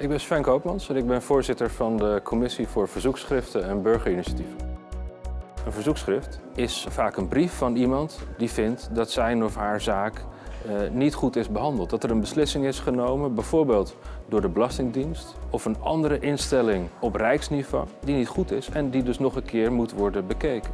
Ik ben Sven Koopmans en ik ben voorzitter van de Commissie voor Verzoekschriften en Burgerinitiatieven. Een verzoekschrift is vaak een brief van iemand die vindt dat zijn of haar zaak eh, niet goed is behandeld. Dat er een beslissing is genomen, bijvoorbeeld door de Belastingdienst of een andere instelling op rijksniveau die niet goed is en die dus nog een keer moet worden bekeken.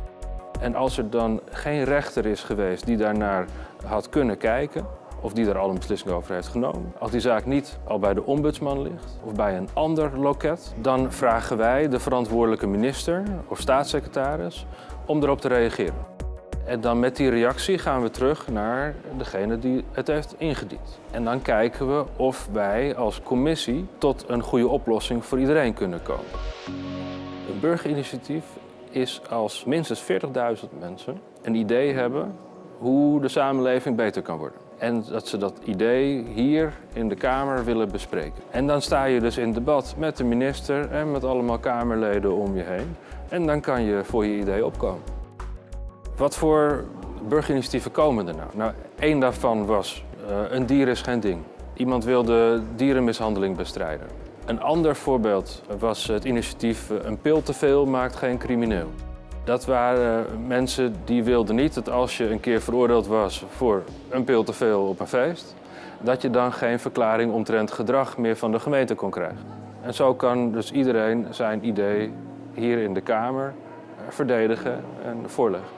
En als er dan geen rechter is geweest die daarnaar had kunnen kijken, of die daar al een beslissing over heeft genomen. Als die zaak niet al bij de ombudsman ligt of bij een ander loket, dan vragen wij de verantwoordelijke minister of staatssecretaris om erop te reageren. En dan met die reactie gaan we terug naar degene die het heeft ingediend. En dan kijken we of wij als commissie tot een goede oplossing voor iedereen kunnen komen. Een burgerinitiatief is als minstens 40.000 mensen een idee hebben hoe de samenleving beter kan worden. En dat ze dat idee hier in de Kamer willen bespreken. En dan sta je dus in debat met de minister en met allemaal Kamerleden om je heen. En dan kan je voor je idee opkomen. Wat voor burgerinitiatieven komen er nou? Nou, één daarvan was uh, een dier is geen ding. Iemand wilde dierenmishandeling bestrijden. Een ander voorbeeld was het initiatief eh, Een pil te veel maakt geen crimineel. Dat waren mensen die wilden niet dat als je een keer veroordeeld was voor een pil te veel op een feest, dat je dan geen verklaring omtrent gedrag meer van de gemeente kon krijgen. En zo kan dus iedereen zijn idee hier in de Kamer verdedigen en voorleggen.